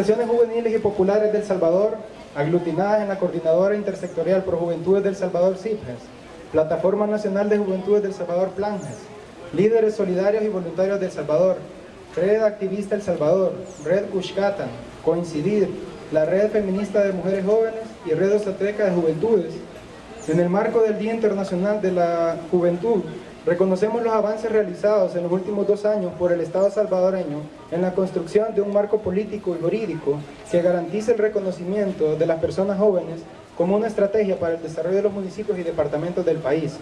Organizaciones juveniles y populares del Salvador, aglutinadas en la Coordinadora Intersectorial por Juventudes del Salvador CIPGES, Plataforma Nacional de Juventudes del Salvador PLANGES, Líderes Solidarios y Voluntarios del Salvador, Red Activista El Salvador, Red Cushcatan, Coincidir, la Red Feminista de Mujeres Jóvenes y Red Ostrateca de Juventudes. En el marco del Día Internacional de la Juventud, reconocemos los avances realizados en los últimos dos años por el Estado salvadoreño en la construcción de un marco político y jurídico que garantice el reconocimiento de las personas jóvenes como una estrategia para el desarrollo de los municipios y departamentos del país.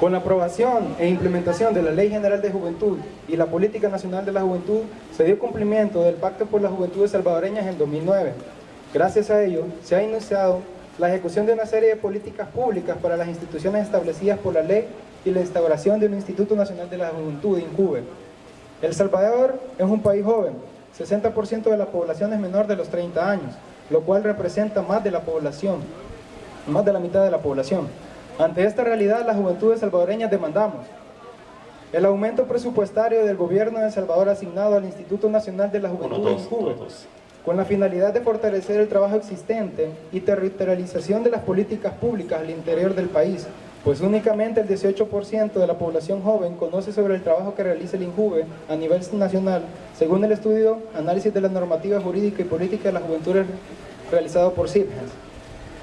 Con la aprobación e implementación de la Ley General de Juventud y la Política Nacional de la Juventud, se dio cumplimiento del Pacto por las Juventudes Salvadoreñas en 2009. Gracias a ello, se ha iniciado la ejecución de una serie de políticas públicas para las instituciones establecidas por la ley y la instauración de un Instituto Nacional de la Juventud, INCUBE. El Salvador es un país joven, 60% de la población es menor de los 30 años, lo cual representa más de la población, más de la mitad de la población. Ante esta realidad, las juventudes salvadoreñas demandamos el aumento presupuestario del gobierno de El Salvador asignado al Instituto Nacional de la Juventud en Cuba, con la finalidad de fortalecer el trabajo existente y territorialización de las políticas públicas al interior del país, pues únicamente el 18% de la población joven conoce sobre el trabajo que realiza el INJUVE a nivel nacional, según el estudio Análisis de la Normativa Jurídica y Política de la Juventud realizado por CIPGES.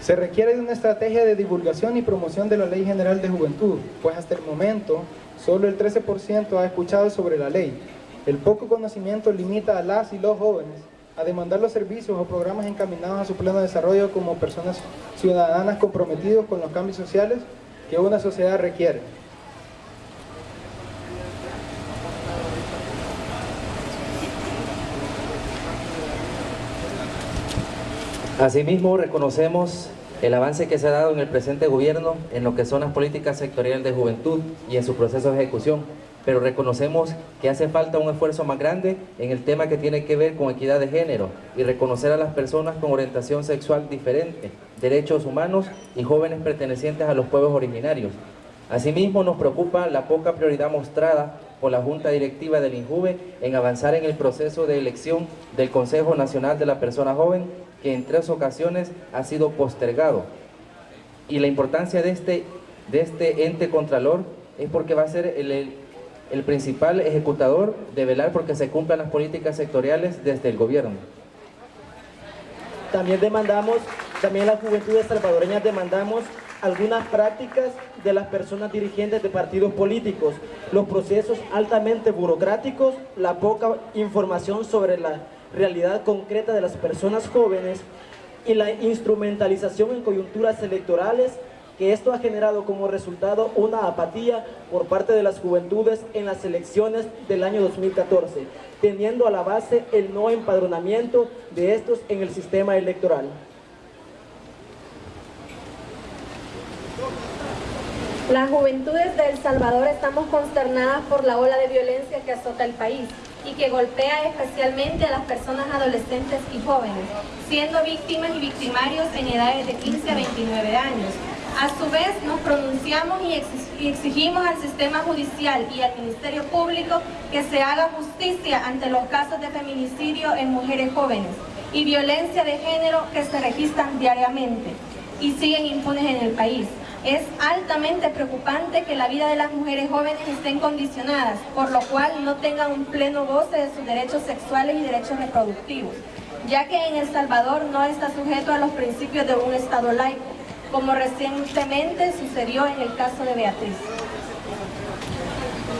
Se requiere de una estrategia de divulgación y promoción de la Ley General de Juventud, pues hasta el momento solo el 13% ha escuchado sobre la ley. El poco conocimiento limita a las y los jóvenes a demandar los servicios o programas encaminados a su pleno desarrollo como personas ciudadanas comprometidos con los cambios sociales que una sociedad requiere. Asimismo, reconocemos el avance que se ha dado en el presente gobierno en lo que son las políticas sectoriales de juventud y en su proceso de ejecución, pero reconocemos que hace falta un esfuerzo más grande en el tema que tiene que ver con equidad de género y reconocer a las personas con orientación sexual diferente, derechos humanos y jóvenes pertenecientes a los pueblos originarios. Asimismo, nos preocupa la poca prioridad mostrada por la Junta Directiva del INJUVE en avanzar en el proceso de elección del Consejo Nacional de la Persona Joven que en tres ocasiones ha sido postergado. Y la importancia de este, de este ente contralor es porque va a ser el, el principal ejecutador de velar porque se cumplan las políticas sectoriales desde el gobierno. También demandamos, también las juventudes salvadoreñas demandamos algunas prácticas de las personas dirigentes de partidos políticos, los procesos altamente burocráticos, la poca información sobre la realidad concreta de las personas jóvenes y la instrumentalización en coyunturas electorales que esto ha generado como resultado una apatía por parte de las juventudes en las elecciones del año 2014, teniendo a la base el no empadronamiento de estos en el sistema electoral. Las juventudes de El Salvador estamos consternadas por la ola de violencia que azota el país y que golpea especialmente a las personas adolescentes y jóvenes, siendo víctimas y victimarios en edades de 15 a 29 años. A su vez, nos pronunciamos y exigimos al sistema judicial y al Ministerio Público que se haga justicia ante los casos de feminicidio en mujeres jóvenes y violencia de género que se registran diariamente y siguen impunes en el país. Es altamente preocupante que la vida de las mujeres jóvenes estén condicionadas, por lo cual no tengan un pleno goce de sus derechos sexuales y derechos reproductivos, ya que en El Salvador no está sujeto a los principios de un Estado laico, como recientemente sucedió en el caso de Beatriz.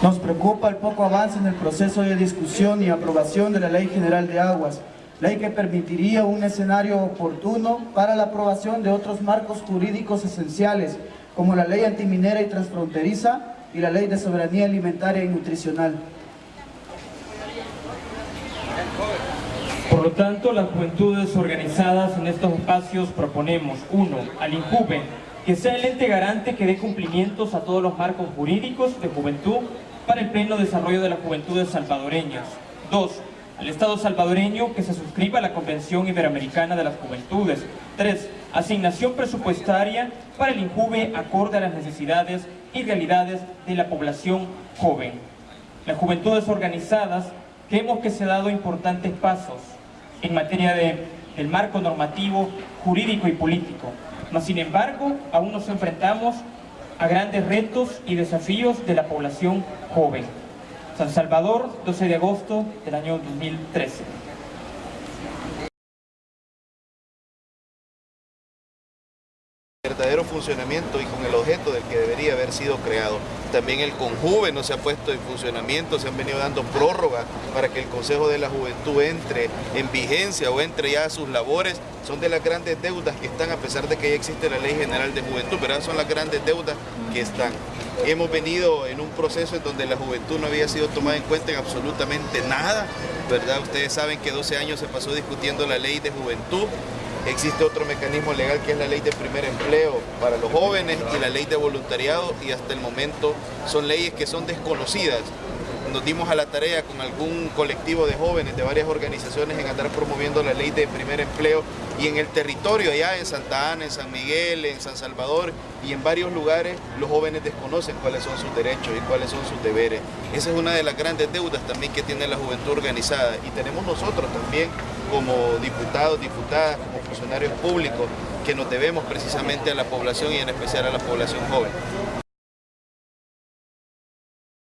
Nos preocupa el poco avance en el proceso de discusión y aprobación de la Ley General de Aguas, ley que permitiría un escenario oportuno para la aprobación de otros marcos jurídicos esenciales, como la ley antiminera y transfronteriza y la ley de soberanía alimentaria y nutricional. Por lo tanto, las juventudes organizadas en estos espacios proponemos, uno, al INJUVE, que sea el ente garante que dé cumplimientos a todos los marcos jurídicos de juventud para el pleno desarrollo de las juventudes salvadoreñas. Dos, al Estado salvadoreño que se suscriba a la Convención Iberoamericana de las Juventudes. 3. Asignación presupuestaria para el INJUVE acorde a las necesidades y realidades de la población joven. Las juventudes organizadas creemos que se han dado importantes pasos en materia de, del marco normativo, jurídico y político. Mas, sin embargo, aún nos enfrentamos a grandes retos y desafíos de la población joven. San Salvador, 12 de agosto del año 2013. Verdadero funcionamiento y con el objeto del que debería haber sido creado. También el Conjuve no se ha puesto en funcionamiento, se han venido dando prórrogas para que el Consejo de la Juventud entre en vigencia o entre ya a sus labores. Son de las grandes deudas que están, a pesar de que ya existe la Ley General de Juventud, pero son las grandes deudas que están. Hemos venido en un proceso en donde la juventud no había sido tomada en cuenta en absolutamente nada, ¿verdad? Ustedes saben que 12 años se pasó discutiendo la Ley de Juventud, Existe otro mecanismo legal que es la ley de primer empleo para los jóvenes y la ley de voluntariado y hasta el momento son leyes que son desconocidas. Nos dimos a la tarea con algún colectivo de jóvenes de varias organizaciones en andar promoviendo la ley de primer empleo y en el territorio allá en Santa Ana, en San Miguel, en San Salvador y en varios lugares los jóvenes desconocen cuáles son sus derechos y cuáles son sus deberes. Esa es una de las grandes deudas también que tiene la juventud organizada y tenemos nosotros también como diputados, diputadas, como funcionarios públicos que nos debemos precisamente a la población y en especial a la población joven.